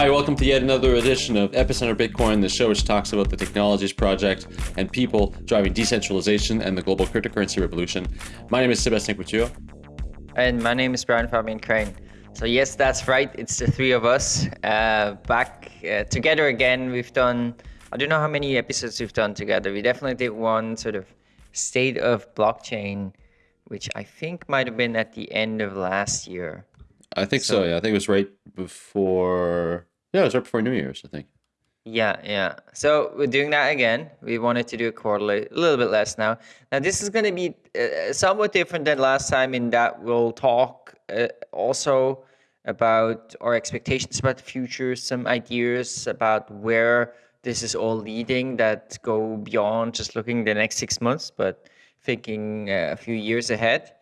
Hi, welcome to yet another edition of Epicenter Bitcoin, the show which talks about the technologies project and people driving decentralization and the global cryptocurrency revolution. My name is Sebastien Couture. And my name is Brian Fabian Crain. So yes, that's right. It's the three of us uh, back uh, together again. We've done, I don't know how many episodes we've done together. We definitely did one sort of state of blockchain, which I think might have been at the end of last year. I think so, so yeah. I think it was right before, yeah, it was right before New Year's, I think. Yeah, yeah. So we're doing that again. We wanted to do a quarterly, a little bit less now. Now this is going to be uh, somewhat different than last time in that we'll talk uh, also about our expectations about the future, some ideas about where this is all leading that go beyond just looking the next six months, but thinking uh, a few years ahead.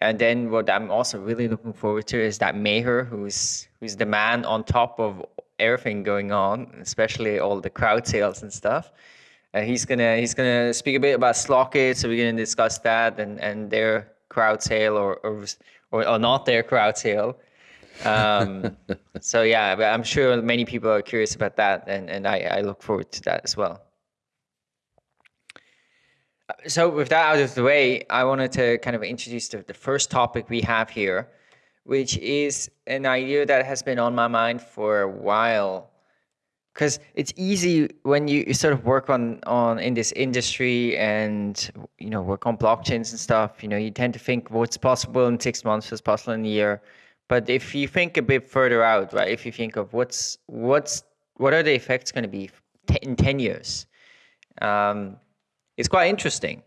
And then what I'm also really looking forward to is that Meher, who's who's the man on top of everything going on, especially all the crowd sales and stuff. Uh, he's gonna he's gonna speak a bit about Slockit, so we're gonna discuss that and and their crowd sale or or or, or not their crowd sale. Um, so yeah, I'm sure many people are curious about that, and and I I look forward to that as well. So with that out of the way, I wanted to kind of introduce the, the first topic we have here, which is an idea that has been on my mind for a while. Because it's easy when you, sort of work on, on in this industry and you know work on blockchains and stuff. You know, you tend to think what's possible in six months, what's possible in a year. But if you think a bit further out, right? If you think of what's what's what are the effects going to be in ten years, um, it's quite interesting.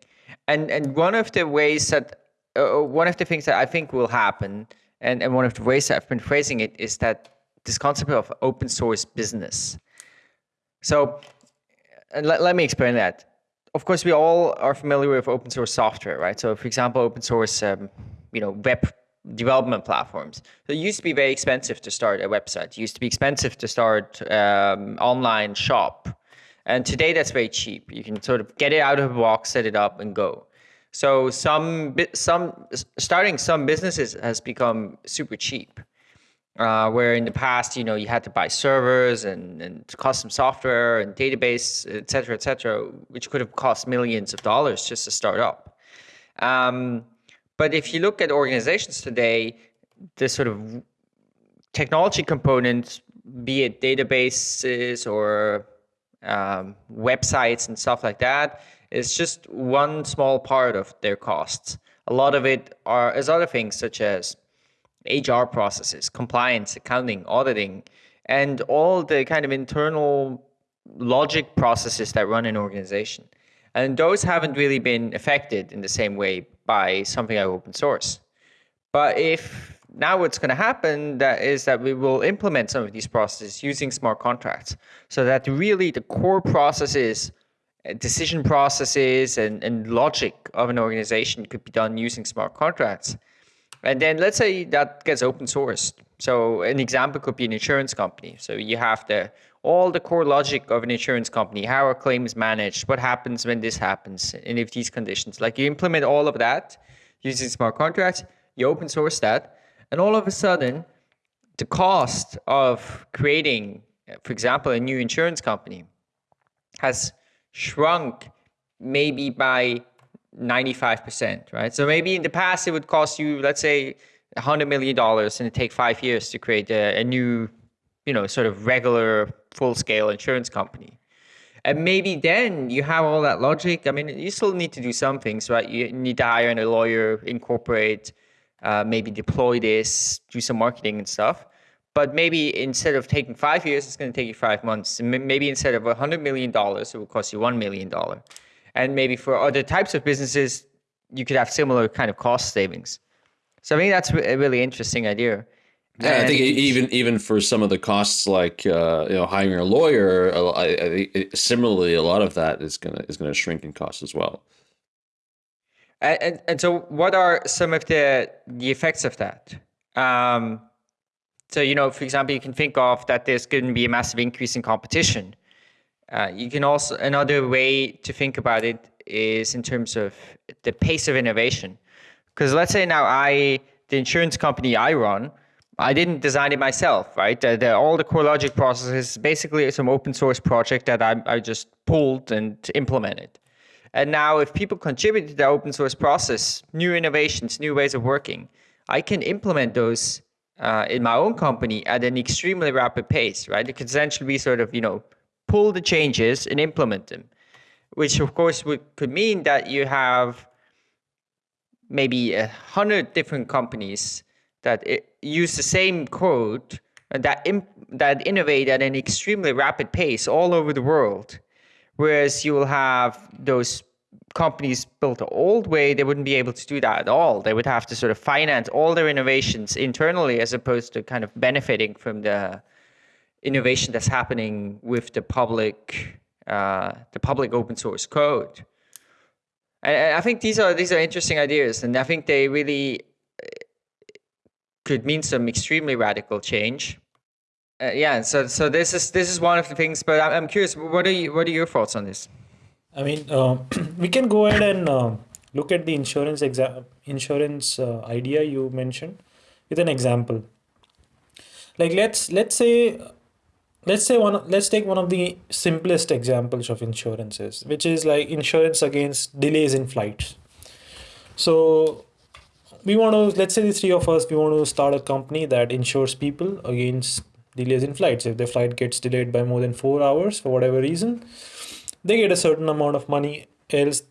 And and one of the ways that uh, one of the things that I think will happen, and, and one of the ways I've been phrasing it is that this concept of open source business. So let, let me explain that. Of course, we all are familiar with open source software, right? So for example, open source, um, you know, web development platforms. So it used to be very expensive to start a website. It used to be expensive to start um, online shop. And today that's very cheap. You can sort of get it out of the box, set it up and go. So some some starting some businesses has become super cheap. Uh, where in the past, you know, you had to buy servers and, and custom software and database, et cetera, et cetera, which could have cost millions of dollars just to start up. Um, but if you look at organizations today, the sort of technology components, be it databases or um, websites and stuff like that is just one small part of their costs. A lot of it are is other things such as HR processes, compliance, accounting, auditing, and all the kind of internal logic processes that run an organization. And those haven't really been affected in the same way by something like open source. But if now what's going to happen that is that we will implement some of these processes using smart contracts so that really the core processes decision processes and, and logic of an organization could be done using smart contracts. And then let's say that gets open sourced. So an example could be an insurance company. So you have the all the core logic of an insurance company how are claims managed what happens when this happens and if these conditions like you implement all of that using smart contracts you open source that and all of a sudden, the cost of creating, for example, a new insurance company has shrunk maybe by 95%, right? So maybe in the past it would cost you, let's say, $100 million and it take five years to create a, a new, you know, sort of regular full-scale insurance company. And maybe then you have all that logic. I mean, you still need to do some things, right? You need to hire a lawyer, incorporate uh, maybe deploy this, do some marketing and stuff. But maybe instead of taking five years, it's going to take you five months. Maybe instead of $100 million, it will cost you $1 million. And maybe for other types of businesses, you could have similar kind of cost savings. So I think that's a really interesting idea. Yeah, and I think even even for some of the costs like uh, you know hiring a lawyer, I, I, similarly a lot of that is gonna is gonna shrink in cost as well. And, and so what are some of the, the effects of that? Um, so, you know, for example, you can think of that there's going to be a massive increase in competition. Uh, you can also, another way to think about it is in terms of the pace of innovation. Because let's say now I, the insurance company I run, I didn't design it myself, right? The, the, all the CoreLogic processes basically some open source project that I, I just pulled and implemented. And now, if people contribute to the open source process, new innovations, new ways of working, I can implement those uh, in my own company at an extremely rapid pace, right? It could essentially be sort of, you know, pull the changes and implement them, which of course would, could mean that you have maybe a hundred different companies that use the same code and that that innovate at an extremely rapid pace all over the world, whereas you will have those companies built the old way, they wouldn't be able to do that at all. They would have to sort of finance all their innovations internally as opposed to kind of benefiting from the innovation that's happening with the public uh, the public open source code. And I think these are these are interesting ideas, and I think they really uh, could mean some extremely radical change. Uh, yeah, so so this is this is one of the things. But I'm curious, what are you what are your thoughts on this? I mean, uh, we can go ahead and uh, look at the insurance insurance uh, idea you mentioned with an example. Like let's let's say let's say one let's take one of the simplest examples of insurances, which is like insurance against delays in flights. So we want to let's say the three of us we want to start a company that insures people against delays in flights. If their flight gets delayed by more than four hours for whatever reason they get a certain amount of money else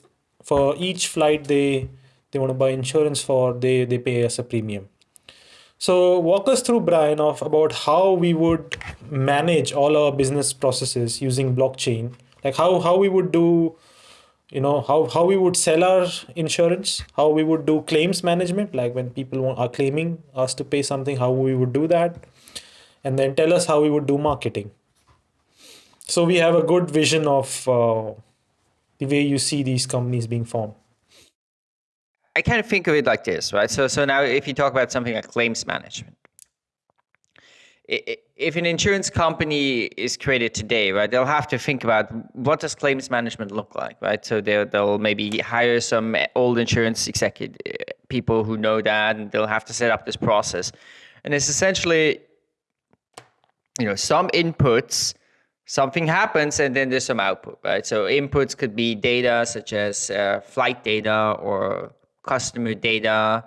for each flight they they want to buy insurance for they they pay us a premium. So walk us through brian of about how we would manage all our business processes using blockchain. Like how how we would do you know how how we would sell our insurance how we would do claims management like when people want, are claiming us to pay something how we would do that and then tell us how we would do marketing so we have a good vision of uh, the way you see these companies being formed. I kind of think of it like this, right? So, so now if you talk about something like claims management, if an insurance company is created today, right, they'll have to think about what does claims management look like, right? So they'll, they'll maybe hire some old insurance executive people who know that, and they'll have to set up this process. And it's essentially, you know, some inputs something happens and then there's some output, right? So inputs could be data such as uh, flight data or customer data.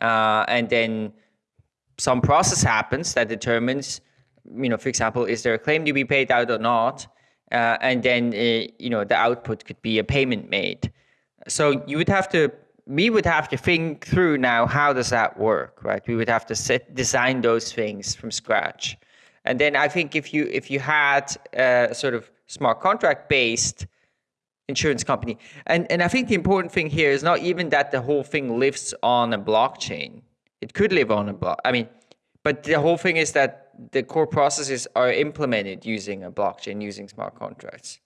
Uh, and then some process happens that determines, you know, for example, is there a claim to be paid out or not? Uh, and then, uh, you know, the output could be a payment made. So you would have to, we would have to think through now, how does that work, right? We would have to set, design those things from scratch. And then I think if you if you had a sort of smart contract based insurance company, and and I think the important thing here is not even that the whole thing lives on a blockchain. It could live on a block. I mean, but the whole thing is that the core processes are implemented using a blockchain, using smart contracts.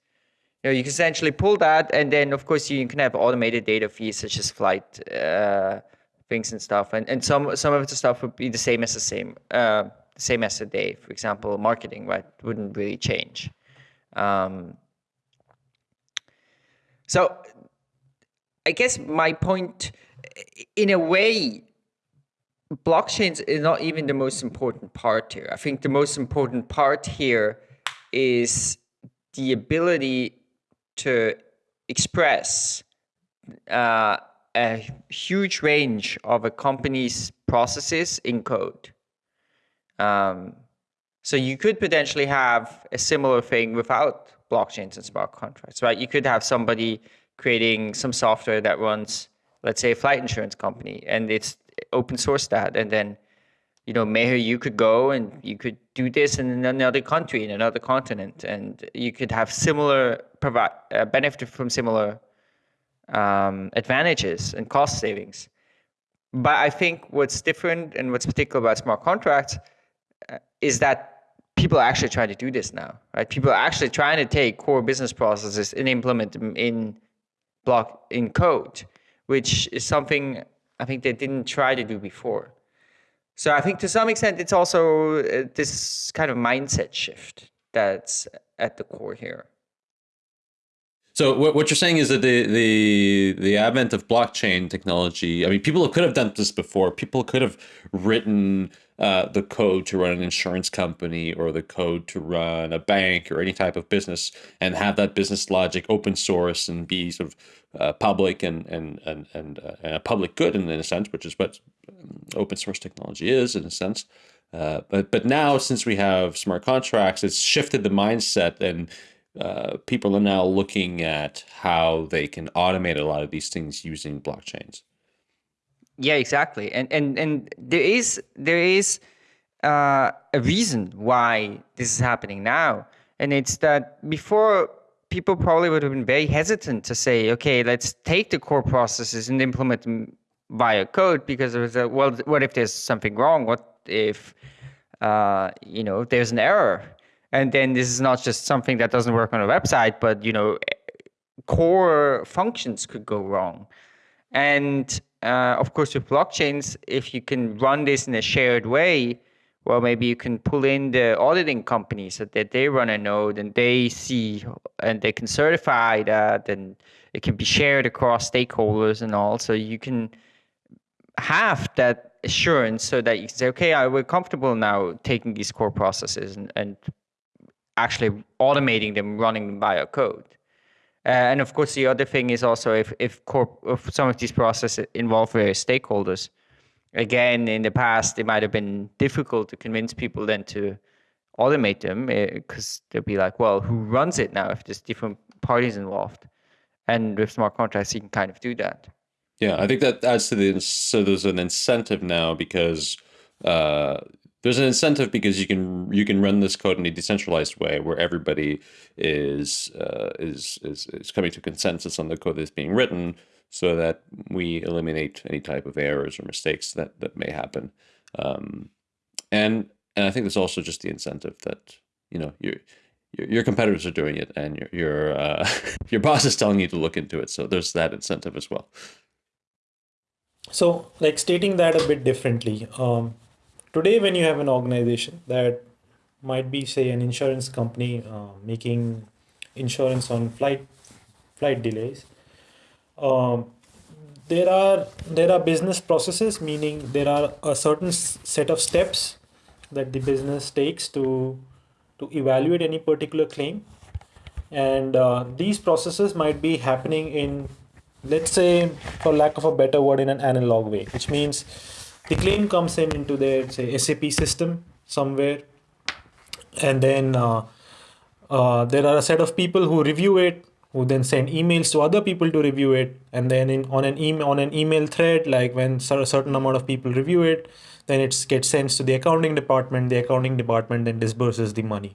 You know, you can essentially pull that, and then of course you can have automated data feeds such as flight uh, things and stuff, and and some some of the stuff would be the same as the same. Uh, same as today. For example, marketing, right, wouldn't really change. Um, so I guess my point, in a way, blockchains is not even the most important part here. I think the most important part here is the ability to express uh, a huge range of a company's processes in code. Um, so you could potentially have a similar thing without blockchains and smart contracts, right? You could have somebody creating some software that runs, let's say, a flight insurance company, and it's open source that, and then you know, maybe you could go and you could do this in another country, in another continent, and you could have similar provide uh, benefit from similar um, advantages and cost savings. But I think what's different and what's particular about smart contracts is that people are actually trying to do this now, right? People are actually trying to take core business processes and implement them in block in code, which is something I think they didn't try to do before. So I think to some extent it's also uh, this kind of mindset shift that's at the core here. So what, what you're saying is that the, the the advent of blockchain technology, I mean, people could have done this before. People could have written uh, the code to run an insurance company or the code to run a bank or any type of business and have that business logic open source and be sort of uh, public and and and and, uh, and, a public good in, in a sense, which is what um, open source technology is in a sense. Uh, but but now since we have smart contracts, it's shifted the mindset and uh, people are now looking at how they can automate a lot of these things using blockchains. Yeah, exactly. And and and there is there is uh, a reason why this is happening now, and it's that before people probably would have been very hesitant to say, okay, let's take the core processes and implement them via code because it was a, well, what if there's something wrong? What if uh, you know there's an error? And then this is not just something that doesn't work on a website, but you know core functions could go wrong. And uh, of course, with blockchains, if you can run this in a shared way, well, maybe you can pull in the auditing company so that they run a node and they see and they can certify that and it can be shared across stakeholders and all. So you can have that assurance so that you can say, okay, I, we're comfortable now taking these core processes and, and actually automating them, running them via code. Uh, and of course, the other thing is also if if, corp, if some of these processes involve various stakeholders. Again, in the past, it might have been difficult to convince people then to automate them because uh, they'll be like, well, who runs it now if there's different parties involved? And with smart contracts, you can kind of do that. Yeah, I think that adds to the so there's an incentive now because uh, there's an incentive because you can you can run this code in a decentralized way where everybody is uh, is, is is coming to consensus on the code that's being written so that we eliminate any type of errors or mistakes that that may happen. Um, and and I think there's also just the incentive that you know your your, competitors are doing it and your your uh, your boss is telling you to look into it. So there's that incentive as well. So like stating that a bit differently um, today when you have an organization that might be say an insurance company uh, making insurance on flight flight delays um, there are there are business processes meaning there are a certain set of steps that the business takes to to evaluate any particular claim. And uh, these processes might be happening in let's say for lack of a better word in an analog way which means the claim comes in into their say SAP system somewhere, and then uh, uh, there are a set of people who review it, who then send emails to other people to review it, and then in, on an email on an email thread, like when a certain amount of people review it, then it gets sent to the accounting department. The accounting department then disburses the money,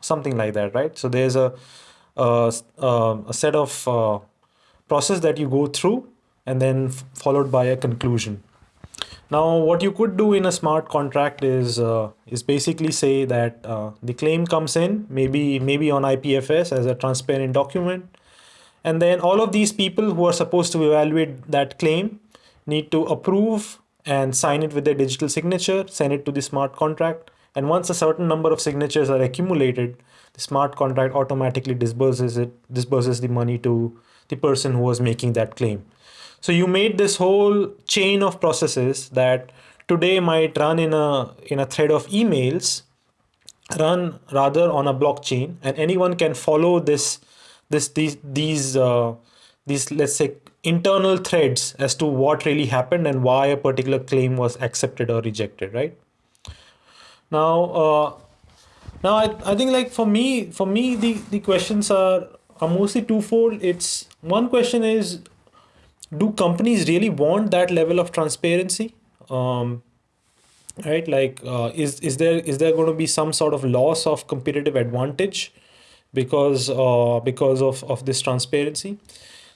something like that, right? So there's a a, a set of uh, process that you go through, and then followed by a conclusion now, what you could do in a smart contract is uh, is basically say that uh, the claim comes in maybe maybe on IPFS as a transparent document, and then all of these people who are supposed to evaluate that claim need to approve and sign it with their digital signature, send it to the smart contract, and once a certain number of signatures are accumulated, the smart contract automatically disburses it disburses the money to the person who was making that claim. So you made this whole chain of processes that today might run in a in a thread of emails run rather on a blockchain and anyone can follow this this these these uh, these let's say internal threads as to what really happened and why a particular claim was accepted or rejected right? Now uh, now I, I think like for me for me the the questions are are mostly twofold. It's one question is do companies really want that level of transparency? Um, right like uh, is is there is there going to be some sort of loss of competitive advantage because uh, because of of this transparency?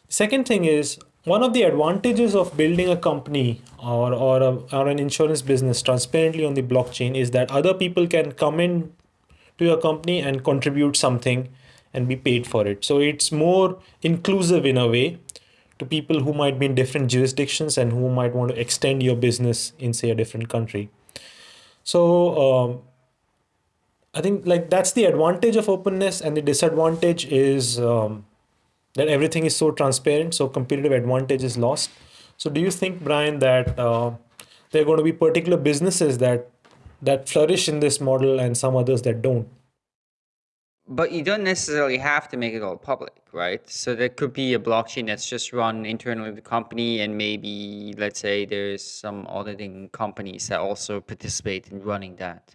Second thing is one of the advantages of building a company or or, a, or an insurance business transparently on the blockchain is that other people can come in to your company and contribute something and be paid for it. So it's more inclusive in a way to people who might be in different jurisdictions and who might want to extend your business in say a different country so um, i think like that's the advantage of openness and the disadvantage is um, that everything is so transparent so competitive advantage is lost so do you think brian that uh, there are going to be particular businesses that that flourish in this model and some others that don't. But you don't necessarily have to make it all public, right? So there could be a blockchain that's just run internally the company, and maybe let's say there's some auditing companies that also participate in running that.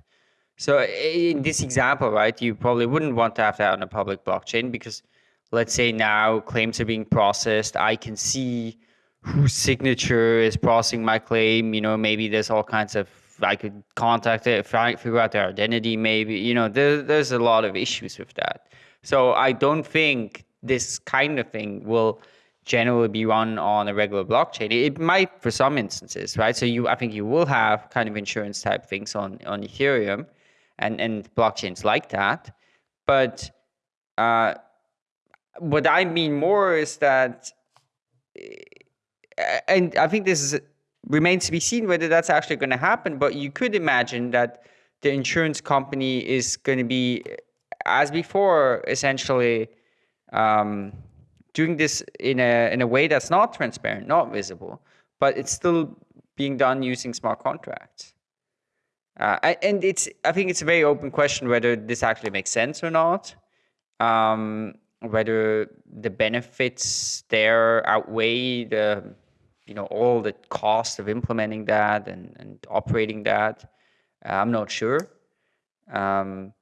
So in this example, right, you probably wouldn't want to have that on a public blockchain because let's say now claims are being processed. I can see whose signature is processing my claim. You know, maybe there's all kinds of I could contact it, figure out their identity, maybe. You know, there, there's a lot of issues with that. So I don't think this kind of thing will generally be run on a regular blockchain. It might for some instances, right? So you, I think you will have kind of insurance type things on on Ethereum, and and blockchains like that. But uh, what I mean more is that, eh, and I think this is remains to be seen whether that's actually going to happen. But you could imagine that the insurance company is going to be, as before, essentially um, doing this in a in a way that's not transparent, not visible, but it's still being done using smart contracts. Uh, and it's I think it's a very open question whether this actually makes sense or not. Um, whether the benefits there outweigh the you know all the cost of implementing that and, and operating that. Uh, i'm not sure. Um,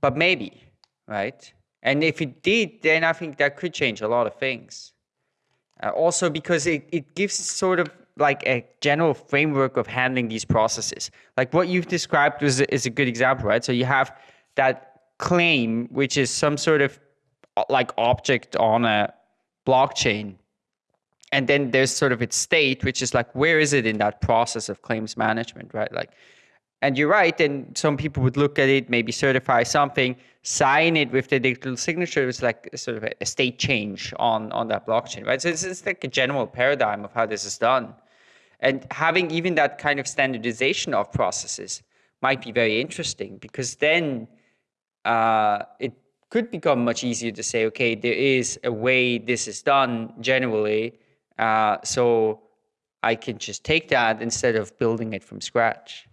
but maybe right? And if it did then i think that could change a lot of things. Uh, also because it, it gives sort of like a general framework of handling these processes. Like what you've described was is a good example right? So you have that claim, which is some sort of like object on a blockchain. And then there's sort of its state, which is like, where is it in that process of claims management, right? Like, and you're right. And some people would look at it, maybe certify something, sign it with the digital signature. It's like sort of a state change on, on that blockchain, right? So it's, it's like a general paradigm of how this is done. And having even that kind of standardization of processes might be very interesting because then uh, it could become much easier to say, okay, there is a way this is done generally, uh, so I can just take that instead of building it from scratch.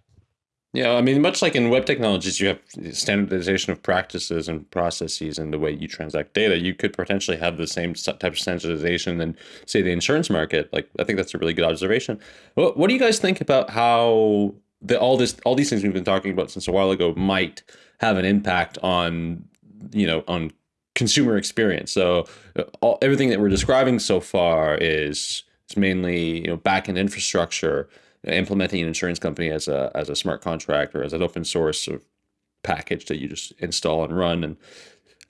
Yeah, I mean, much like in web technologies, you have standardization of practices and processes and the way you transact data. You could potentially have the same type of standardization in, say, the insurance market. Like, I think that's a really good observation. What, what do you guys think about how the, all this, all these things we've been talking about since a while ago might have an impact on you know on consumer experience. So uh, all, everything that we're describing so far is it's mainly you know backend infrastructure, implementing an insurance company as a as a smart contract or as an open source sort of package that you just install and run. And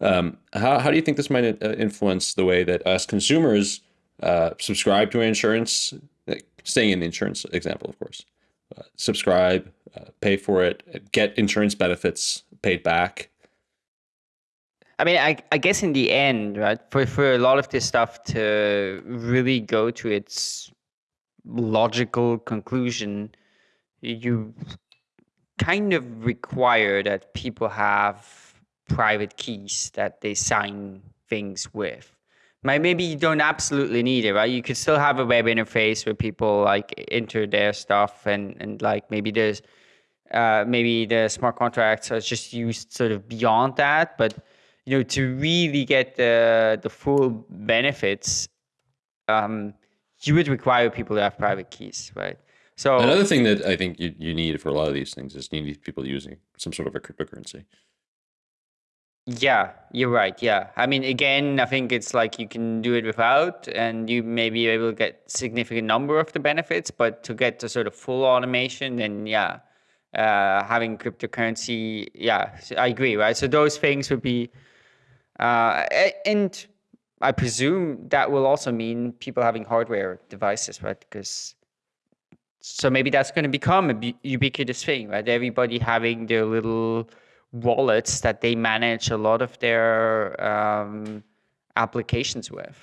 um, how how do you think this might uh, influence the way that us consumers uh, subscribe to insurance? Staying in the insurance example, of course, uh, subscribe, uh, pay for it, get insurance benefits paid back. I mean, I, I guess in the end, right, for, for a lot of this stuff to really go to its logical conclusion, you kind of require that people have private keys that they sign things with. Maybe you don't absolutely need it, right? You could still have a web interface where people like enter their stuff and, and like maybe there's uh, maybe the smart contracts are just used sort of beyond that. But you know, to really get the the full benefits, um, you would require people to have private keys, right? So another thing that I think you, you need for a lot of these things is you need people using some sort of a cryptocurrency. Yeah, you're right. Yeah. I mean, again, I think it's like you can do it without and you may be able to get significant number of the benefits, but to get to sort of full automation, then yeah, uh, having cryptocurrency. Yeah, I agree, right? So those things would be, uh, and I presume that will also mean people having hardware devices, right? Because so maybe that's going to become a ubiquitous thing, right? Everybody having their little wallets that they manage a lot of their um, applications with.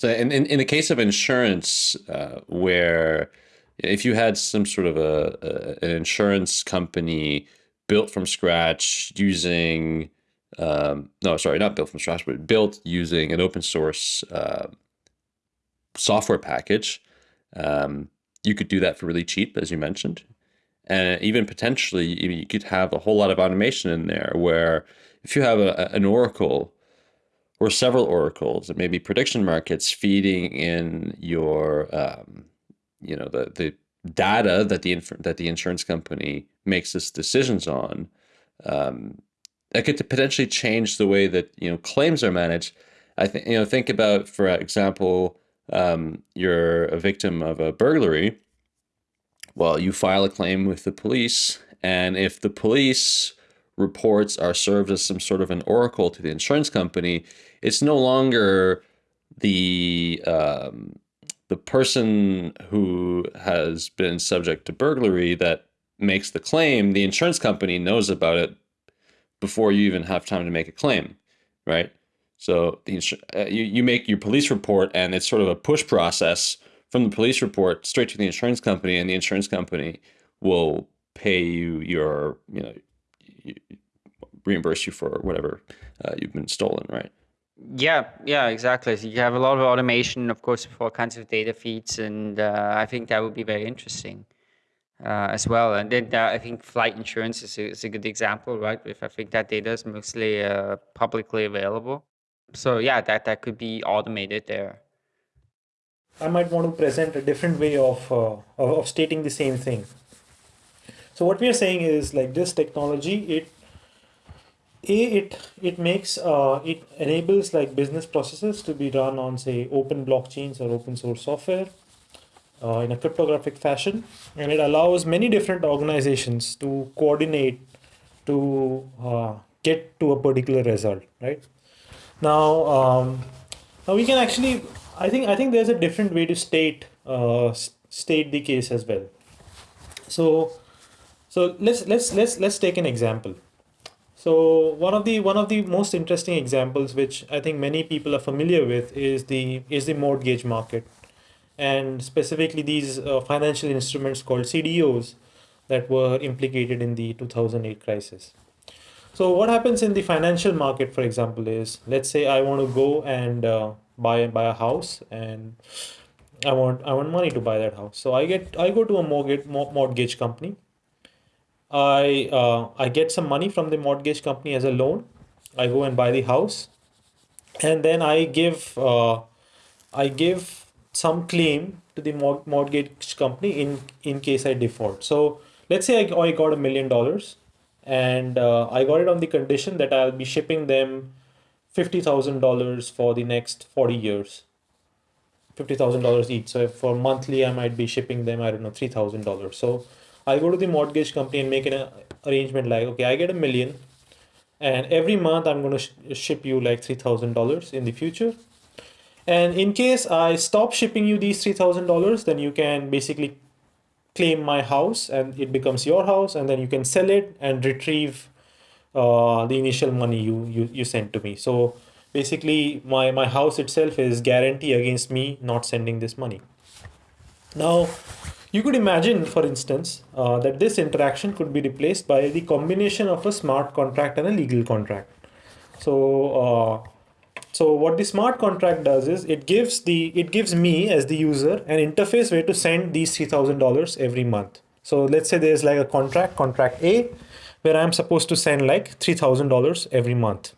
So, in, in, in the case of insurance, uh, where if you had some sort of a, a, an insurance company built from scratch using um, no sorry not built from scratch but built using an open source uh, software package. Um, you could do that for really cheap as you mentioned. And even potentially you could have a whole lot of automation in there where if you have a, an oracle or several oracles and maybe prediction markets feeding in your um, you know the the data that the that the insurance company makes its decisions on um, that could potentially change the way that you know claims are managed. I think you know think about for example um, you're a victim of a burglary. Well you file a claim with the police and if the police reports are served as some sort of an oracle to the insurance company it's no longer the um, the person who has been subject to burglary that makes the claim, the insurance company knows about it before you even have time to make a claim, right? So the uh, you, you make your police report and it's sort of a push process from the police report straight to the insurance company and the insurance company will pay you your, you know, reimburse you for whatever uh, you've been stolen, right? Yeah, yeah, exactly. So you have a lot of automation, of course, for all kinds of data feeds, and uh, I think that would be very interesting uh, as well. And then uh, I think flight insurance is a, is a, good example, right? If I think that data is mostly uh, publicly available, so yeah, that that could be automated there. I might want to present a different way of uh, of stating the same thing. So what we are saying is like this technology, it a it it makes uh, it enables like business processes to be run on say open blockchains or open source software uh, in a cryptographic fashion and it allows many different organizations to coordinate to uh, get to a particular result right? Now um, now we can actually i think i think there's a different way to state uh, state the case as well. So so let's let's let's let's take an example. So one of the one of the most interesting examples, which I think many people are familiar with, is the is the mortgage market, and specifically these uh, financial instruments called CDOs that were implicated in the 2008 crisis. So what happens in the financial market, for example, is let's say I want to go and uh, buy buy a house and I want I want money to buy that house. So I get I go to a mortgage mortgage company I uh, I get some money from the mortgage company as a loan. I go and buy the house, and then I give uh, I give some claim to the mortgage company in in case I default. So let's say I, I got a million dollars, and uh, I got it on the condition that I'll be shipping them fifty thousand dollars for the next forty years. Fifty thousand dollars each. So for monthly, I might be shipping them I don't know three thousand dollars. So I go to the mortgage company and make an arrangement like, okay, I get a million, and every month I'm going to sh- ship you like three thousand dollars in the future. And in case I stop shipping you these three thousand dollars, then you can basically claim my house and it becomes your house, and then you can sell it and retrieve uh, the initial money you, you you sent to me. So basically, my my house itself is guarantee against me not sending this money. Now, you could imagine, for instance, uh, that this interaction could be replaced by the combination of a smart contract and a legal contract. So, uh, so what the smart contract does is it gives the it gives me as the user an interface way to send these three thousand dollars every month. So let's say there's like a contract, contract A, where I'm supposed to send like three thousand dollars every month.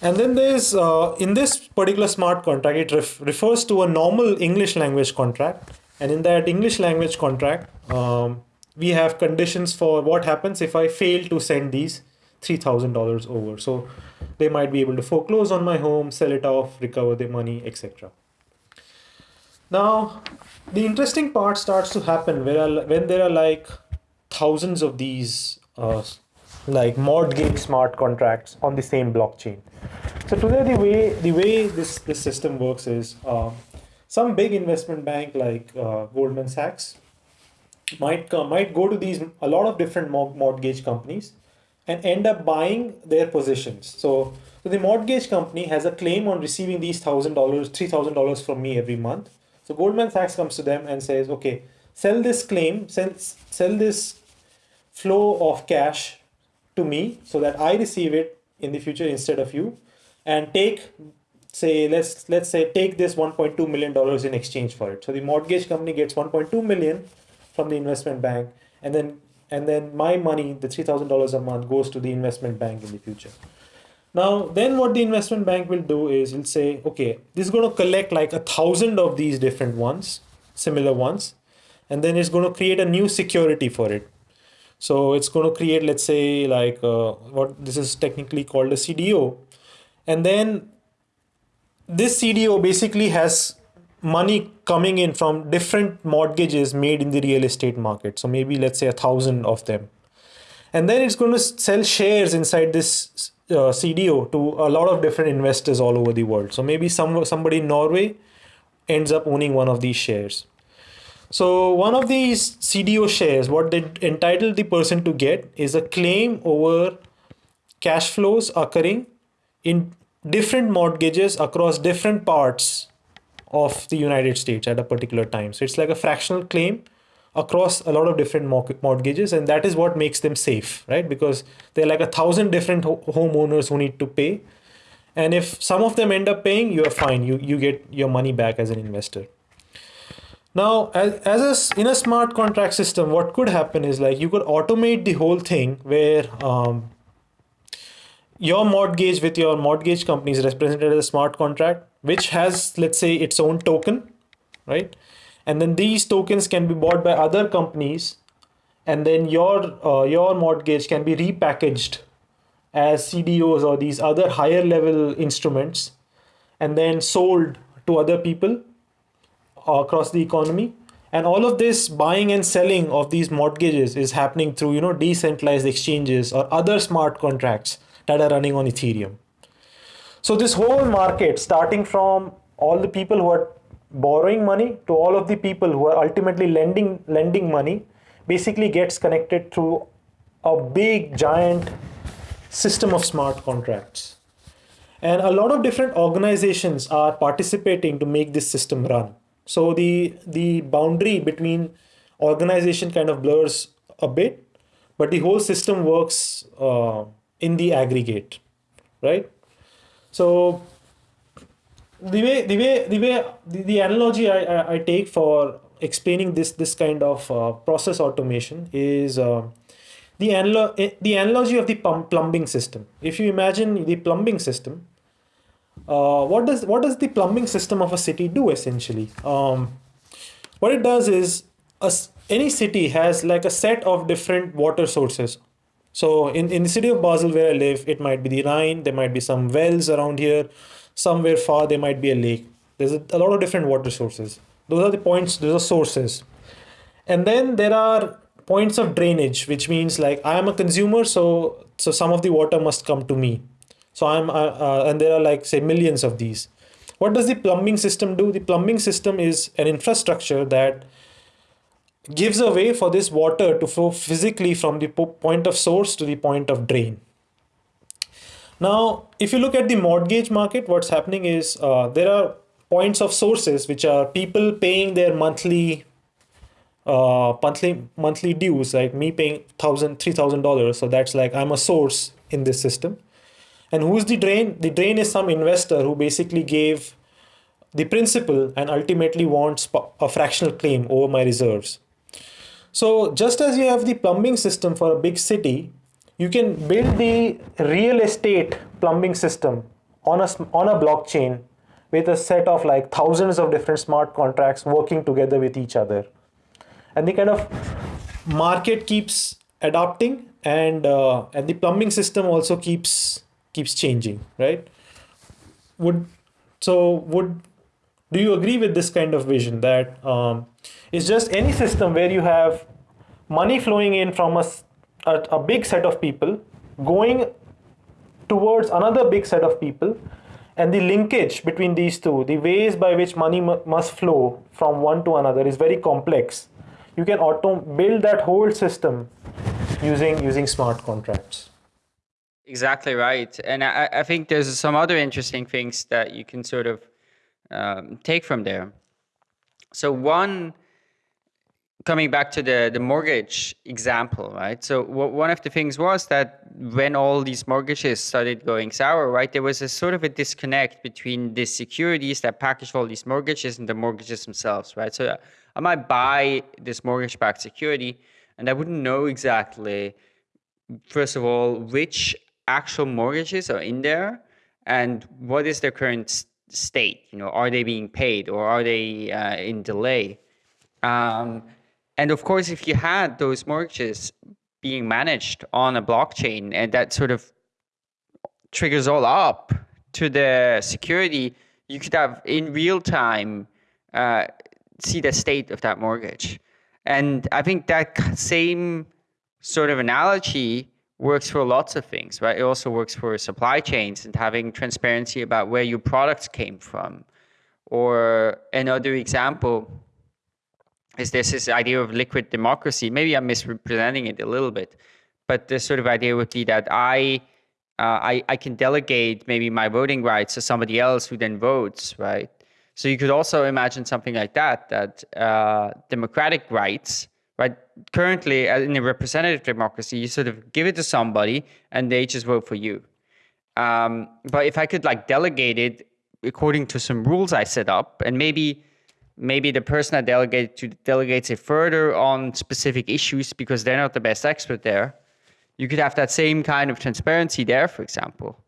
And then there's uh, in this particular smart contract, it ref- refers to a normal English language contract and in that English language contract, um, we have conditions for what happens if I fail to send these $3,000 over. So they might be able to foreclose on my home, sell it off, recover their money, etc. Now, the interesting part starts to happen where, when there are like thousands of these uh, like mortgage smart contracts on the same blockchain. So today the way the way this this system works is uh, some big investment bank like uh, Goldman Sachs might come, might go to these a lot of different mortgage companies and end up buying their positions. So, so the mortgage company has a claim on receiving these thousand dollars, three thousand dollars from me every month. So Goldman Sachs comes to them and says, okay, sell this claim, sell sell this flow of cash to me so that I receive it in the future instead of you, and take say let's let's say take this 1.2 million dollars in exchange for it so the mortgage company gets 1.2 million from the investment bank and then and then my money, the three thousand dollars a month, goes to the investment bank in the future. Now, then what the investment bank will do is it'll say, okay, this is going to collect like a thousand of these different ones, similar ones, and then it's going to create a new security for it. So it's going to create, let's say, like uh, what this is technically called a CDO, and then this CDO basically has money coming in from different mortgages made in the real estate market. So maybe let's say a thousand of them. And then it's going to sell shares inside this uh, CDO to a lot of different investors all over the world. So maybe some somebody in Norway ends up owning one of these shares. So one of these CDO shares, what they entitle the person to get is a claim over cash flows occurring in different mortgages across different parts of the United States at a particular time. So it's like a fractional claim across a lot of different mortgages, and that is what makes them safe, right? Because there are like a thousand different ho- homeowners who need to pay, and if some of them end up paying, you are fine. You you get your money back as an investor. Now, as, as a, in a smart contract system, what could happen is like you could automate the whole thing where um, your mortgage with your mortgage company is represented as a smart contract which has let's say its own token right? And then these tokens can be bought by other companies and then your uh, your mortgage can be repackaged as CDOs or these other higher level instruments and then sold to other people across the economy. And all of this buying and selling of these mortgages is happening through you know decentralized exchanges or other smart contracts that are running on Ethereum. So this whole market, starting from all the people who are borrowing money to all of the people who are ultimately lending lending money, basically gets connected through a big giant system of smart contracts. And a lot of different organizations are participating to make this system run. So the the boundary between organization kind of blurs a bit, but the whole system works uh, in the aggregate, right? So the way the way the way the, the analogy I, I, I take for explaining this this kind of uh, process automation is uh, the analo- eh, the analogy of the plumbing system. If you imagine the plumbing system, uh, what does what does the plumbing system of a city do essentially? Um, what it does is a, any city has like a set of different water sources so in, in the city of Basel where I live, it might be the Rhine, there might be some wells around here, somewhere far there might be a lake. There's a, a lot of different water sources. Those are the points, those are sources. And then there are points of drainage, which means like I am a consumer, so so some of the water must come to me. So I'm uh, uh, and there are like say millions of these. What does the plumbing system do? The plumbing system is an infrastructure that gives a way for this water to flow physically from the point of source to the point of drain. Now, if you look at the mortgage market, what's happening is uh, there are points of sources which are people paying their monthly uh, monthly monthly dues, like me paying thousand, three thousand dollars. So that's like I'm a source in this system. And who's the drain? The drain is some investor who basically gave the principal and ultimately wants a fractional claim over my reserves. So just as you have the plumbing system for a big city, you can build the real estate plumbing system on a, on a blockchain with a set of like thousands of different smart contracts working together with each other. And the kind of market keeps adapting and uh, and the plumbing system also keeps keeps changing, right? Would so would do you agree with this kind of vision that um, it's just any system where you have money flowing in from a, a, a big set of people going towards another big set of people and the linkage between these two the ways by which money must flow from one to another is very complex. You can auto build that whole system using using smart contracts. Exactly right. And i, I think there's some other interesting things that you can sort of um, take from there so one coming back to the, the mortgage example, right? So one of the things was that when all these mortgages started going sour, right, there was a sort of a disconnect between the securities that package all these mortgages and the mortgages themselves, right? So I might buy this mortgage-backed security, and I wouldn't know exactly, first of all, which actual mortgages are in there and what is their current state. You know, are they being paid or are they uh, in delay? Um, and of course, if you had those mortgages being managed on a blockchain and that sort of triggers all up to the security, you could have in real time uh, see the state of that mortgage. And I think that same sort of analogy works for lots of things, right? It also works for supply chains and having transparency about where your products came from. Or another example is this this idea of liquid democracy. Maybe I'm misrepresenting it a little bit, but this sort of idea would be that I, uh, I, I can delegate maybe my voting rights to somebody else who then votes, right? So you could also imagine something like that, that uh, democratic rights, right? Currently, uh, in a representative democracy, you sort of give it to somebody and they just vote for you. Um, but if I could like delegate it according to some rules I set up, and maybe maybe the person I delegate to delegates it further on specific issues because they're not the best expert there, you could have that same kind of transparency there, for example.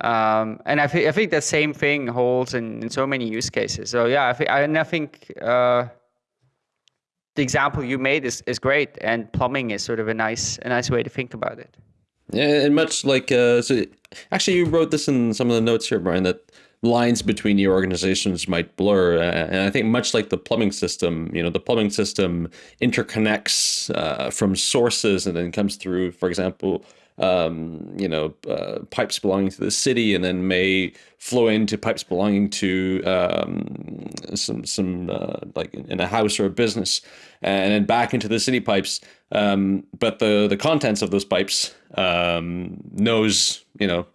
Um, and I, th- I think that same thing holds in, in so many use cases. So yeah, I, th- I, and I think uh, the example you made is, is great, and plumbing is sort of a nice a nice way to think about it. Yeah, and much like uh, so, actually, you wrote this in some of the notes here, Brian, that lines between your organizations might blur. And I think much like the plumbing system, you know, the plumbing system interconnects uh, from sources and then comes through, for example, um, you know, uh, pipes belonging to the city, and then may flow into pipes belonging to um, some some uh, like in a house or a business, and then back into the city pipes. Um, but the the contents of those pipes um, knows you know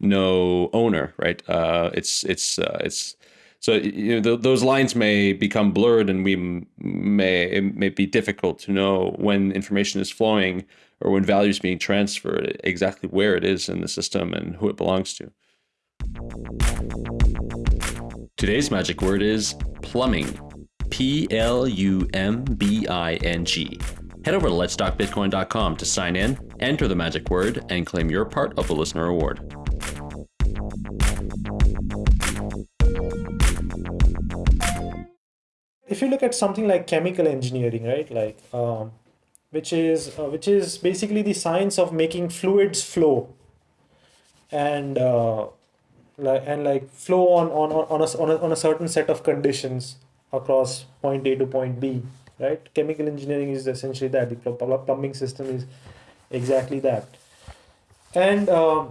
no owner, right? Uh, it's it's uh, it's so you know th- those lines may become blurred, and we may it may be difficult to know when information is flowing or when value is being transferred, exactly where it is in the system and who it belongs to. Today's magic word is plumbing. P L U M B I N G. Head over to letstalkbitcoin.com to sign in, enter the magic word, and claim your part of the listener award. If you look at something like chemical engineering, right, like um, which is uh, which is basically the science of making fluids flow, and uh, like and like flow on on on a, on a on a certain set of conditions across point A to point B, right? Chemical engineering is essentially that. The plumbing system is exactly that, and uh,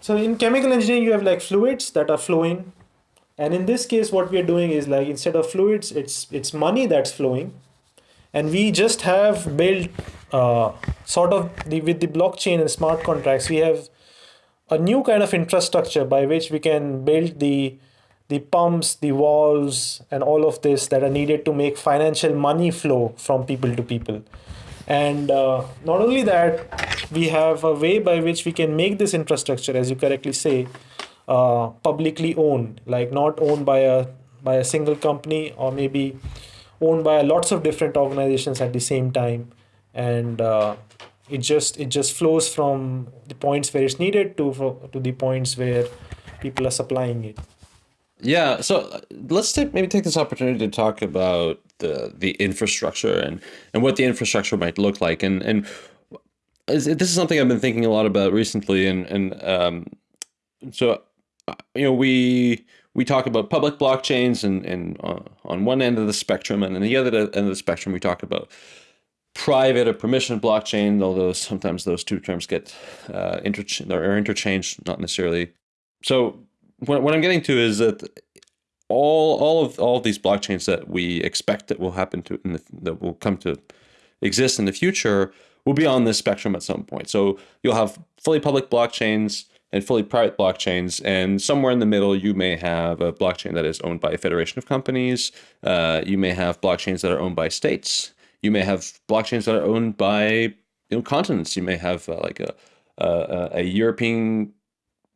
so in chemical engineering you have like fluids that are flowing, and in this case what we are doing is like instead of fluids, it's it's money that's flowing and we just have built uh, sort of the with the blockchain and smart contracts we have a new kind of infrastructure by which we can build the the pumps the walls and all of this that are needed to make financial money flow from people to people. And uh, not only that we have a way by which we can make this infrastructure as you correctly say uh, publicly owned. Like not owned by a by a single company or maybe owned by lots of different organizations at the same time. And uh, it just it just flows from the points where it's needed to to the points where people are supplying it. Yeah so uh, let's take maybe take this opportunity to talk about the the infrastructure and and what the infrastructure might look like. And and this is something I've been thinking a lot about recently and and um so uh, you know we we talk about public blockchains and, and uh, on one end of the spectrum, and on the other end of the spectrum, we talk about private or permission blockchain, although sometimes those two terms get uh, or interchanged, not necessarily. So what, what I'm getting to is that all all of all of these blockchains that we expect that will happen to the, that will come to exist in the future will be on this spectrum at some point. So you'll have fully public blockchains and fully private blockchains. And somewhere in the middle, you may have a blockchain that is owned by a federation of companies. Uh, you may have blockchains that are owned by states. You may have blockchains that are owned by you know, continents. You may have uh, like a, a, a European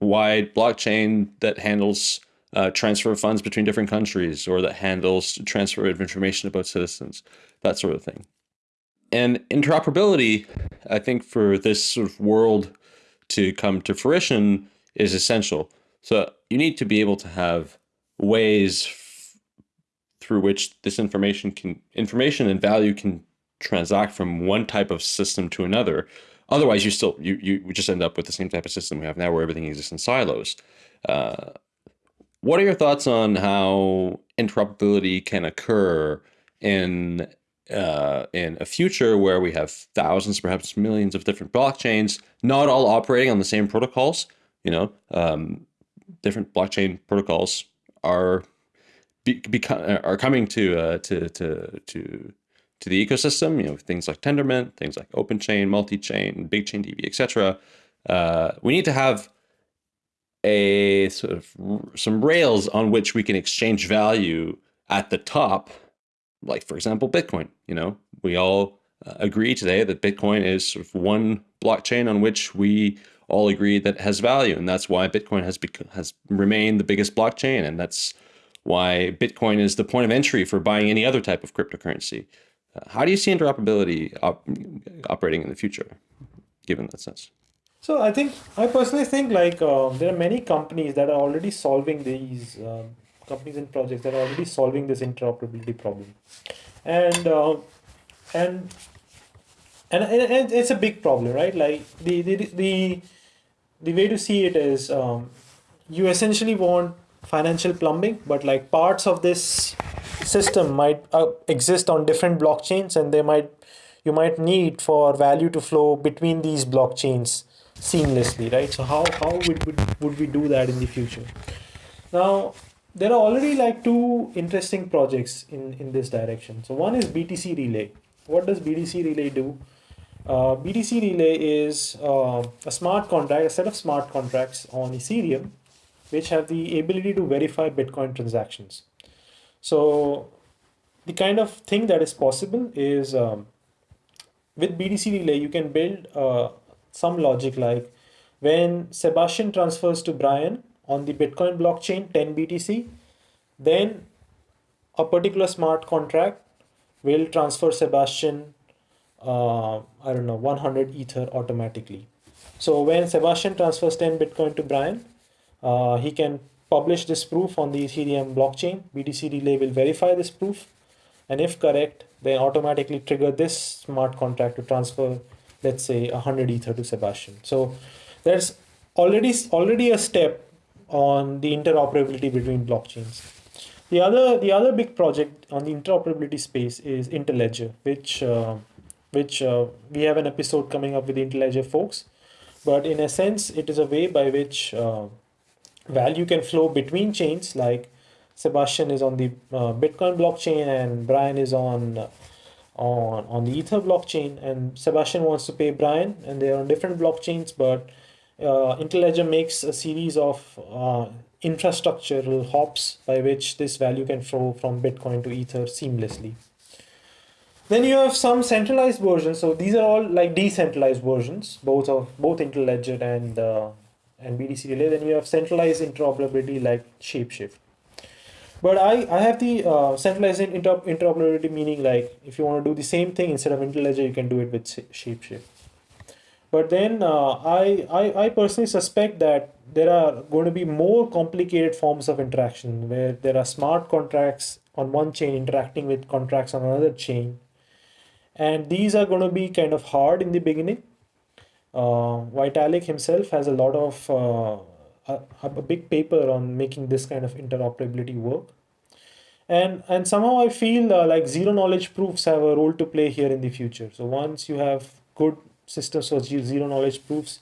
wide blockchain that handles uh, transfer of funds between different countries or that handles transfer of information about citizens, that sort of thing. and interoperability, I think, for this sort of world to come to fruition is essential. So you need to be able to have ways through which this information can information and value can transact from one type of system to another. Otherwise, you still you you just end up with the same type of system we have now, where everything exists in silos. Uh, what are your thoughts on how interoperability can occur in uh, in a future where we have thousands, perhaps millions of different blockchains, not all operating on the same protocols? You know, um, different blockchain protocols are be, are coming to uh, to to to to the ecosystem. You know, things like Tendermint, things like OpenChain, MultiChain, BigChainDB, etc. Uh, we need to have a sort of some rails on which we can exchange value at the top, like for example, Bitcoin. You know, we all uh, agree today that Bitcoin is sort of one blockchain on which we all agree that has value, and that's why Bitcoin has has remained the biggest blockchain, and that's why Bitcoin is the point of entry for buying any other type of cryptocurrency. Uh, how do you see interoperability op operating in the future, given that sense? So I think I personally think like uh, there are many companies that are already solving these uh, companies and projects that are already solving this interoperability problem, and uh, and, and and it's a big problem, right? Like the the the the way to see it is um, you essentially want financial plumbing, but like parts of this system might uh, exist on different blockchains, and they might you might need for value to flow between these blockchains seamlessly, right? So how, how would, would, would we do that in the future? Now, there are already like two interesting projects in, in this direction. So one is BTC Relay. What does BTC Relay do? Uh, BTC Relay is uh, a smart contract, a set of smart contracts on Ethereum, which have the ability to verify Bitcoin transactions. So the kind of thing that is possible is um, with BTC Relay, you can build uh, some logic like when Sebastian transfers to Brian on the Bitcoin blockchain 10 BTC, then a particular smart contract will transfer Sebastian, uh, I don't know, 100 Ether automatically. So when Sebastian transfers 10 Bitcoin to Brian, uh, he can publish this proof on the Ethereum blockchain. BTC Relay will verify this proof. And if correct, then automatically trigger this smart contract to transfer let's say 100 ether to Sebastian. So there's already already a step on the interoperability between blockchains. The other the other big project on the interoperability space is Interledger, which uh, which uh, we have an episode coming up with the Interledger folks. But in a sense, it is a way by which uh, value can flow between chains. Like Sebastian is on the uh, Bitcoin blockchain and Brian is on on, on the Ether blockchain and Sebastian wants to pay Brian and they're on different blockchains, but uh, Interledger makes a series of uh, infrastructural hops by which this value can flow from Bitcoin to Ether seamlessly. Then you have some centralized versions. So these are all like decentralized versions, both of both Interledger and uh, and BTC Relay. Then you have centralized interoperability like Shapeshift. But I, I have the uh, centralized inter interoperability meaning like if you want to do the same thing instead of Interledger, you can do it with Shapeshift. But then uh, I, I, I personally suspect that there are going to be more complicated forms of interaction where there are smart contracts on one chain interacting with contracts on another chain. And these are going to be kind of hard in the beginning. Uh, Vitalik himself has a lot of uh, a, a big paper on making this kind of interoperability work and and somehow i feel uh, like zero knowledge proofs have a role to play here in the future so once you have good systems for zero knowledge proofs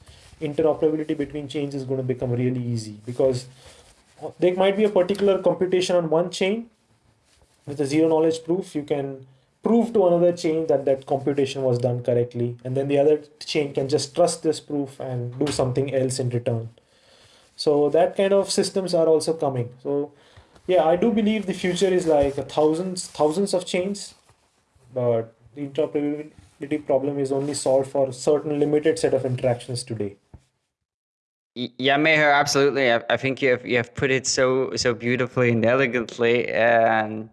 interoperability between chains is going to become really easy because uh, there might be a particular computation on one chain with a zero knowledge proof you can prove to another chain that that computation was done correctly and then the other chain can just trust this proof and do something else in return. So that kind of systems are also coming. So yeah i do believe the future is like thousands thousands of chains but the interoperability problem is only solved for certain limited set of interactions today yeah Meher, absolutely I, I think you have you have put it so so beautifully and elegantly and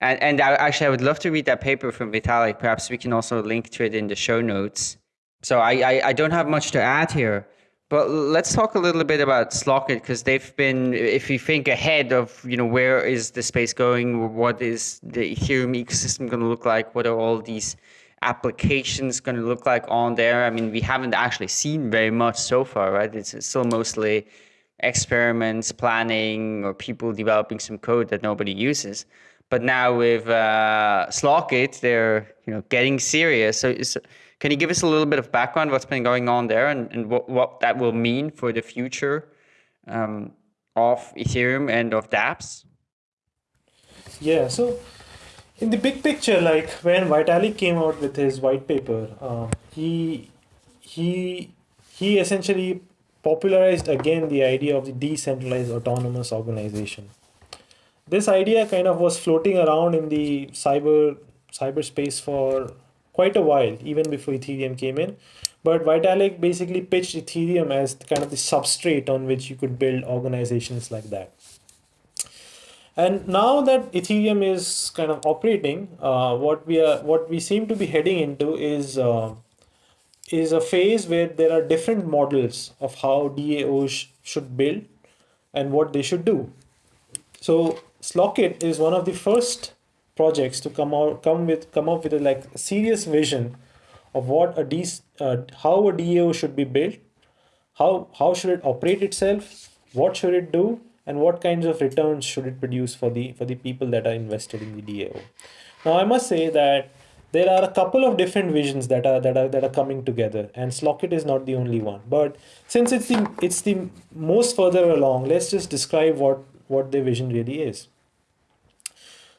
and and I, actually, I would love to read that paper from Vitalik. Perhaps we can also link to it in the show notes. So I, I, I don't have much to add here, but let's talk a little bit about Slockit because they've been, if you think ahead of, you know, where is the space going, what is the Ethereum ecosystem going to look like, what are all these applications going to look like on there? I mean, we haven't actually seen very much so far, right? It's still mostly experiments, planning, or people developing some code that nobody uses. But now with uh, Slockit, they're you know getting serious. So, so, can you give us a little bit of background what's been going on there and, and what, what that will mean for the future um, of Ethereum and of dApps? Yeah, so in the big picture, like when Vitalik came out with his white paper, uh, he he he essentially popularized again the idea of the decentralized autonomous organization. This idea kind of was floating around in the cyber cyberspace for quite a while, even before Ethereum came in. But Vitalik basically pitched Ethereum as kind of the substrate on which you could build organizations like that. And now that Ethereum is kind of operating, uh, what we are what we seem to be heading into is uh, is a phase where there are different models of how DAOs should build and what they should do. So Slockit is one of the first projects to come out come with come up with a like serious vision of what a D, uh, how a DAO should be built, how how should it operate itself, what should it do, and what kinds of returns should it produce for the for the people that are invested in the DAO. Now I must say that there are a couple of different visions that are that are that are coming together, and Slockit is not the only one. But since it's the it's the most further along, let's just describe what what the vision really is.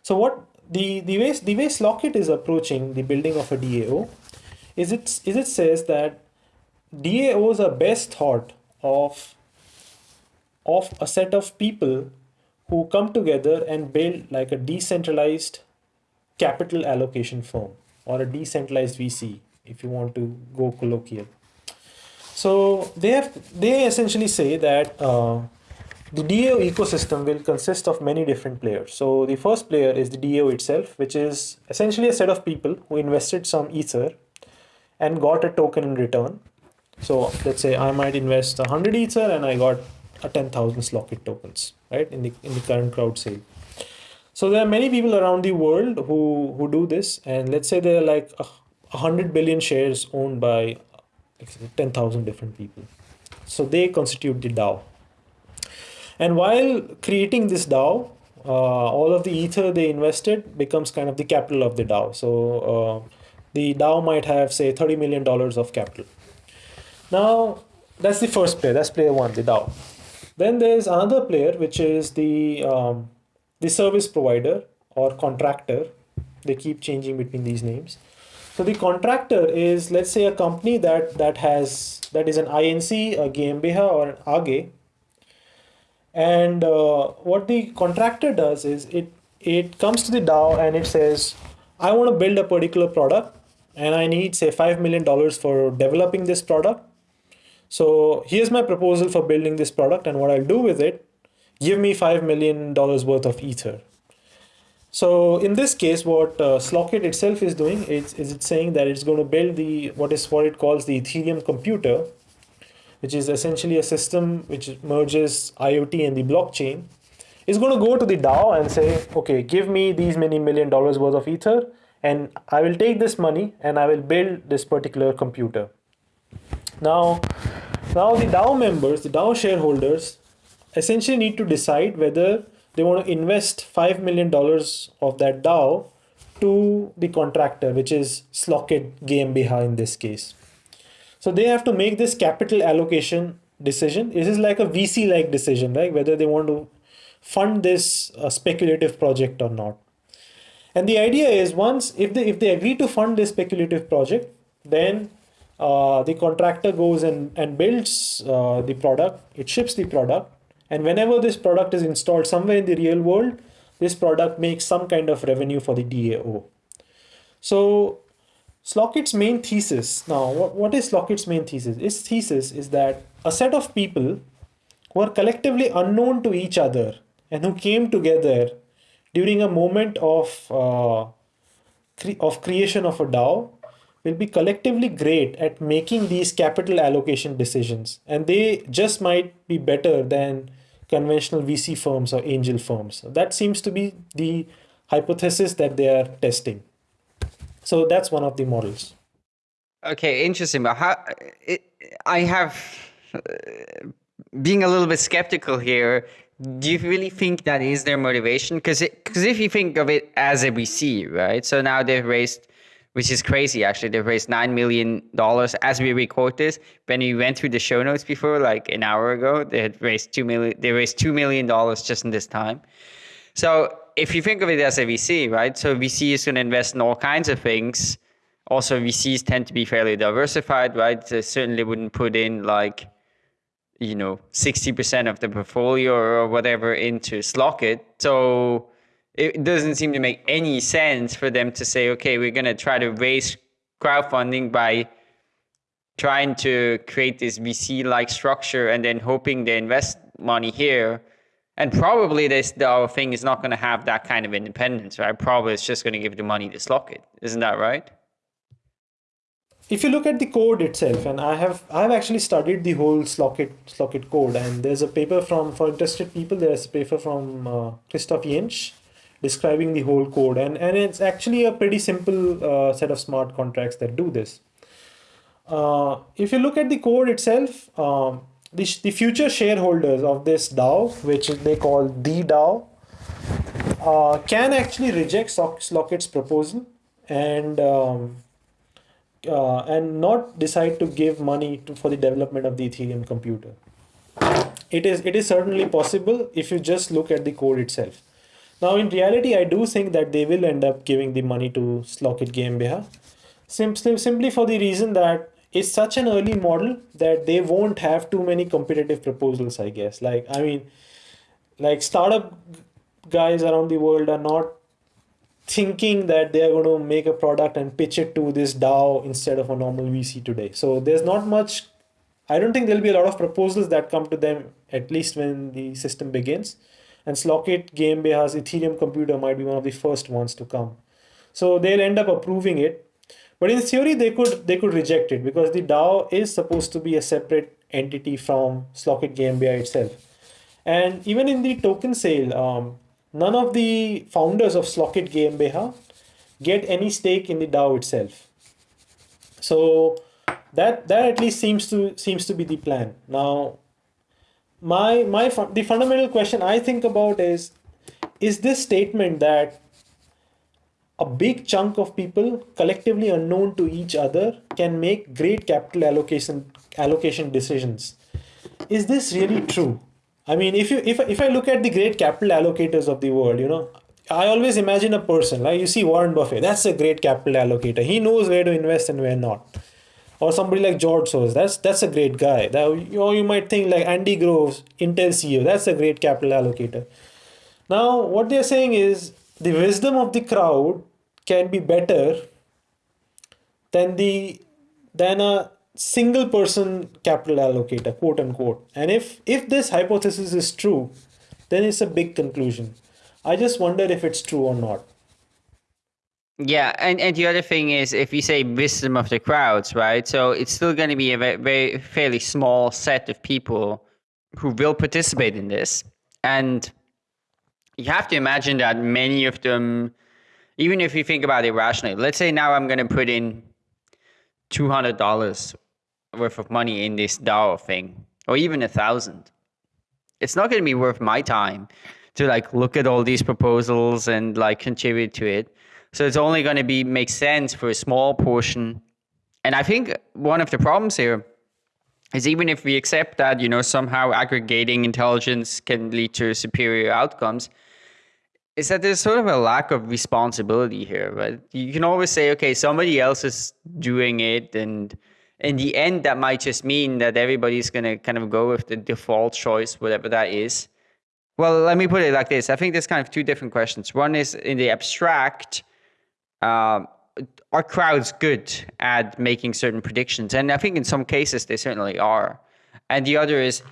So what the the way the way Slockit is approaching the building of a DAO is it is it says that DAOs are best thought of of a set of people who come together and build like a decentralized capital allocation firm or a decentralized VC if you want to go colloquial. So they have they essentially say that uh, the DAO ecosystem will consist of many different players. So the first player is the DAO itself, which is essentially a set of people who invested some Ether and got a token in return. So let's say I might invest 100 Ether and I got a 10,000 Slockit tokens, right, in the, in the current crowd sale. So there are many people around the world who, who do this. And let's say there are like a 100 billion shares owned by 10,000 different people. So they constitute the DAO. And while creating this DAO, uh, all of the ether they invested becomes kind of the capital of the DAO. So uh, the DAO might have say 30 million dollars of capital. Now that's the first player. That's player one, the DAO. Then there's another player which is the um, the service provider or contractor. They keep changing between these names. So the contractor is let's say a company that that has that is an INC, a GmbH or an AG and uh, what the contractor does is it it comes to the DAO and it says, I want to build a particular product and I need say $5 million for developing this product. So here's my proposal for building this product and what I'll do with it, give me $5 million worth of Ether. So in this case, what uh, Slockit itself is doing is, is it's saying that it's going to build the what is what it calls the Ethereum computer, which is essentially a system which merges IoT and the blockchain, is going to go to the DAO and say, okay, give me these many million dollars worth of Ether, and I will take this money and I will build this particular computer. Now, now the DAO members, the DAO shareholders, essentially need to decide whether they want to invest $5 million of that DAO to the contractor, which is Slockit GmbH in this case. So they have to make this capital allocation decision. This is like a VC like decision, right? Whether they want to fund this uh, speculative project or not. And the idea is once if they if they agree to fund this speculative project, then uh, the contractor goes and, and builds uh, the product, it ships the product, and whenever this product is installed somewhere in the real world, this product makes some kind of revenue for the DAO. So Slockit's main thesis, now what, what is Slockit's main thesis? Its thesis is that a set of people who are collectively unknown to each other and who came together during a moment of uh, cre- of creation of a DAO will be collectively great at making these capital allocation decisions, and they just might be better than conventional VC firms or angel firms. That seems to be the hypothesis that they are testing. So that's one of the models. Okay, interesting. But how it, I have uh, being a little bit skeptical here. Do you really think that is their motivation? Because because if you think of it as a VC, right? So now they've raised, which is crazy actually. They've raised nine million dollars as we record this. When we went through the show notes before, like an hour ago, they had raised two million. They raised two million dollars just in this time. So if you think of it as a VC, right? So VC is going to invest in all kinds of things. Also, VCs tend to be fairly diversified, right? They certainly wouldn't put in like, you know, 60% of the portfolio or whatever into Slockit. So it doesn't seem to make any sense for them to say, okay, we're going to try to raise crowdfunding by trying to create this VC like structure and then hoping they invest money here and probably this thing is not going to have that kind of independence, right? Probably it's just going to give the money to Slockit. Isn't that right? If you look at the code itself, and I have I have actually studied the whole Slockit Slockit code, and there's a paper from for interested people. There's a paper from uh, Christoph Jentzsch describing the whole code, and and it's actually a pretty simple uh, set of smart contracts that do this. Uh, if you look at the code itself, um, the, the future shareholders of this DAO, which they call the DAO, uh, can actually reject Slockit's proposal and um, uh, and not decide to give money to, for the development of the Ethereum computer. It is it is certainly possible if you just look at the code itself. Now, in reality, I do think that they will end up giving the money to Slockit GmbH, simply simply for the reason that it's such an early model that they won't have too many competitive proposals i guess like i mean like startup guys around the world are not thinking that they are going to make a product and pitch it to this DAO instead of a normal VC today. So there's not much. I don't think there'll be a lot of proposals that come to them at least when the system begins. And Slockit GmbH's Ethereum computer might be one of the first ones to come. So they'll end up approving it but in theory, they could they could reject it because the DAO is supposed to be a separate entity from Slockit GmbH itself. And even in the token sale, um, none of the founders of Slockit GmbH get any stake in the DAO itself. So that that at least seems to seems to be the plan. Now, my my the fundamental question I think about is is this statement that a big chunk of people collectively unknown to each other can make great capital allocation allocation decisions. Is this really true? I mean if you if, if i look at the great capital allocators of the world you know i always imagine a person like you see warren buffett that's a great capital allocator. He knows where to invest and where not. Or somebody like george soros that's that's a great guy. That, or you might think like andy groves intel ceo that's a great capital allocator. Now what they're saying is the wisdom of the crowd can be better than the than a single person capital allocator quote unquote. And if if this hypothesis is true then it's a big conclusion. I just wonder if it's true or not. Yeah, and, and the other thing is, if you say wisdom of the crowds, right? So it's still going to be a very, very fairly small set of people who will participate in this, and you have to imagine that many of them even if you think about it rationally, let's say now I'm going to put in $200 worth of money in this DAO thing, or even a thousand. It's not going to be worth my time to like look at all these proposals and like contribute to it. So it's only going to be make sense for a small portion. And I think one of the problems here is even if we accept that, you know, somehow aggregating intelligence can lead to superior outcomes, is that there's sort of a lack of responsibility here, right? You can always say, okay, somebody else is doing it, and in the end, that might just mean that everybody's going to kind of go with the default choice, whatever that is. Well, let me put it like this. I think there's kind of two different questions. One is in the abstract, uh, are crowds good at making certain predictions? And I think in some cases they certainly are. And the other is,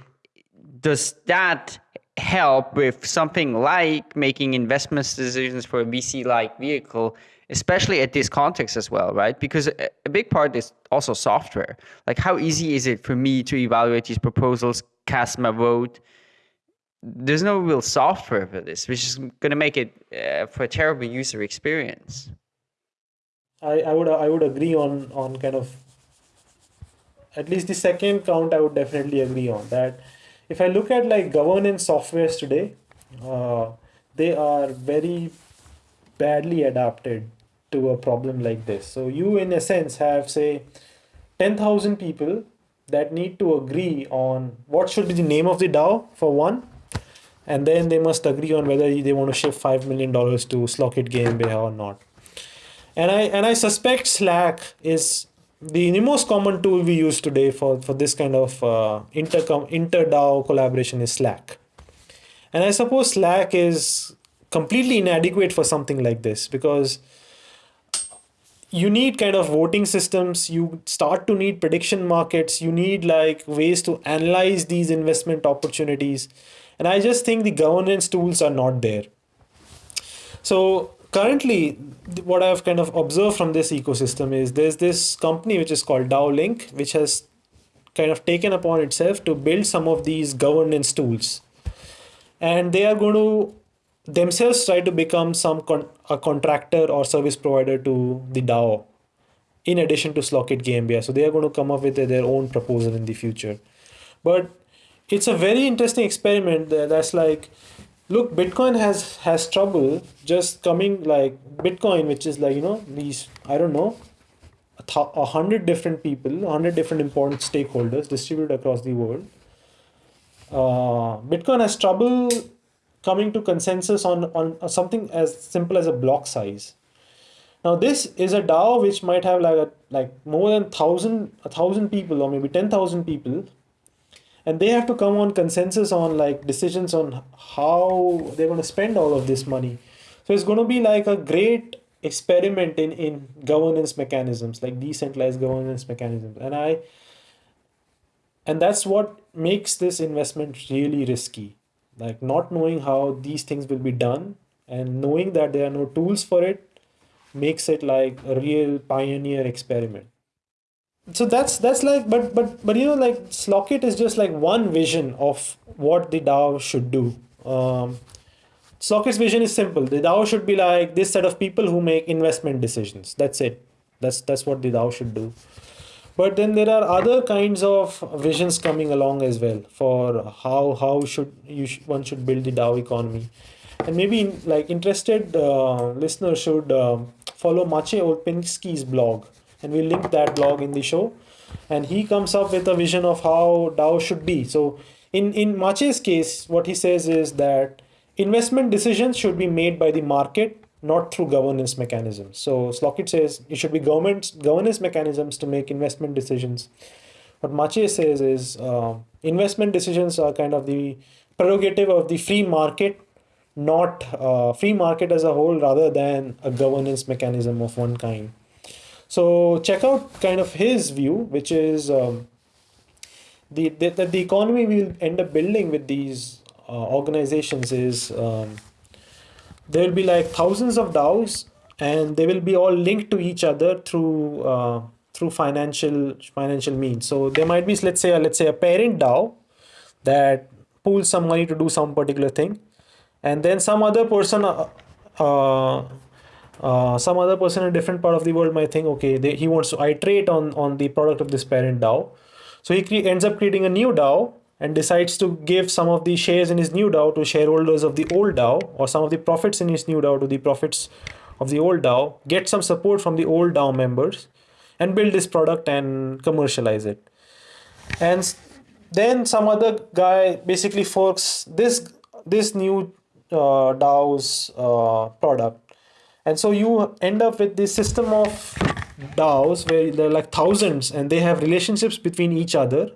does that help with something like making investment decisions for a VC like vehicle, especially at this context as well, right? Because a big part is also software. Like, how easy is it for me to evaluate these proposals, cast my vote? There's no real software for this, which is going to make it uh, for a terrible user experience. I, I would I would agree on on kind of at least the second count I would definitely agree on that if I look at like governance softwares today, uh, they are very badly adapted to a problem like this. So you, in a sense, have say 10,000 people that need to agree on what should be the name of the DAO for one, and then they must agree on whether they want to shift five million dollars to Slockit GmbH or not. And I and I suspect Slack is the, most common tool we use today for, for this kind of uh, inter, inter DAO collaboration is Slack. And I suppose Slack is completely inadequate for something like this because you need kind of voting systems you start to need prediction markets you need like ways to analyze these investment opportunities and i just think the governance tools are not there so currently what I've kind of observed from this ecosystem is there's this company which is called DAO Link, which has kind of taken upon itself to build some of these governance tools. And they are going to themselves try to become some con- a contractor or service provider to the DAO in addition to Slockit GmbH. So they are going to come up with their own proposal in the future. But it's a very interesting experiment that's like look bitcoin has has trouble just coming like bitcoin which is like you know these i don't know a, th- a hundred different people a hundred different important stakeholders distributed across the world. Uh, bitcoin has trouble coming to consensus on on something as simple as a block size. Now this is a dao which might have like a like more than thousand a thousand people or maybe 10000 people and they have to come on consensus on like decisions on how they're going to spend all of this money. So it's going to be like a great experiment in in governance mechanisms like decentralized governance mechanisms. And i and that's what makes this investment really risky. Like not knowing how these things will be done and knowing that there are no tools for it makes it like a real pioneer experiment so that's that's like but but but you know like Slockit is just like one vision of what the DAO should do. Um, Slockit's vision is simple. The DAO should be like this set of people who make investment decisions. That's it. That's that's what the DAO should do. But then there are other kinds of visions coming along as well for how how should you sh- one should build the DAO economy, and maybe like interested uh, listeners should uh, follow Maciej Olpinski's blog and we'll link that blog in the show and he comes up with a vision of how DAO should be. So in in Maciej's case, what he says is that investment decisions should be made by the market, not through governance mechanisms. So Slockit says it should be government governance mechanisms to make investment decisions. What Maciej says is uh, investment decisions are kind of the prerogative of the free market, not uh, free market as a whole, rather than a governance mechanism of one kind. So check out kind of his view, which is um, the that the, the economy we will end up building with these uh, organizations is um, there will be like thousands of DAOs, and they will be all linked to each other through uh, through financial financial means. So there might be let's say a, let's say a parent DAO that pools some money to do some particular thing, and then some other person. Uh, uh uh, some other person in a different part of the world might think, okay, they, he wants to iterate on, on the product of this parent DAO. So he ends up creating a new DAO and decides to give some of the shares in his new DAO to shareholders of the old DAO or some of the profits in his new DAO to the profits of the old DAO, get some support from the old DAO members and build this product and commercialize it. And then some other guy basically forks this this new uh, DAO's uh, product and so you end up with this system of DAOs where there are like thousands and they have relationships between each other.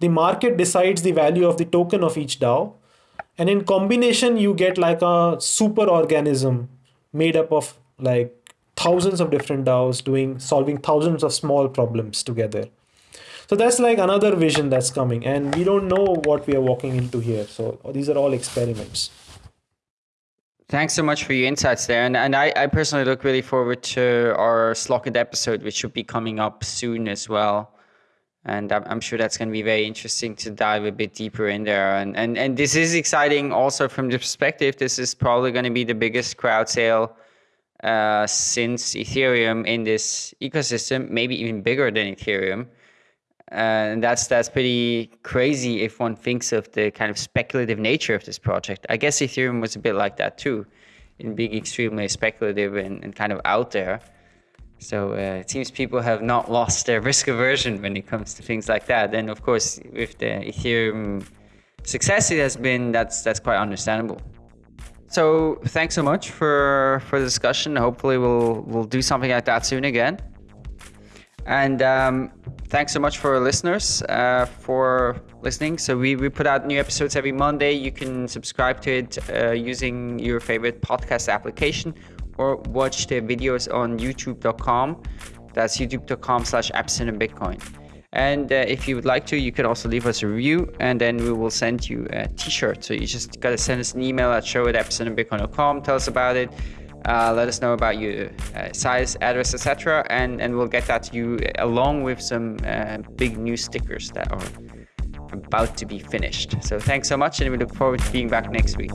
The market decides the value of the token of each DAO. And in combination, you get like a super organism made up of like thousands of different DAOs doing solving thousands of small problems together. So that's like another vision that's coming and we don't know what we are walking into here so these are all experiments Thanks so much for your insights there. And, and I, I personally look really forward to our Slockit episode, which should be coming up soon as well. And I'm, I'm sure that's going to be very interesting to dive a bit deeper in there. And, and, and this is exciting also from the perspective, this is probably going to be the biggest crowd sale uh, since Ethereum in this ecosystem, maybe even bigger than Ethereum. And that's that's pretty crazy if one thinks of the kind of speculative nature of this project. I guess Ethereum was a bit like that too, in being extremely speculative and, and kind of out there. So uh, it seems people have not lost their risk aversion when it comes to things like that. And of course, with the Ethereum success it has been, that's that's quite understandable. So thanks so much for for the discussion. Hopefully we'll we'll do something like that soon again. And um, thanks so much for listeners uh, for listening. So we, we put out new episodes every Monday. You can subscribe to it uh, using your favorite podcast application or watch the videos on youtube.com. That's youtube.com slash epicenter bitcoin. And uh, if you would like to, you can also leave us a review and then we will send you a t-shirt. So you just got to send us an email at show at epicenterbitcoin.com. Tell us about it uh, let us know about your uh, size, address, etc. And, and we'll get that to you along with some uh, big new stickers that are about to be finished. So thanks so much and we look forward to being back next week.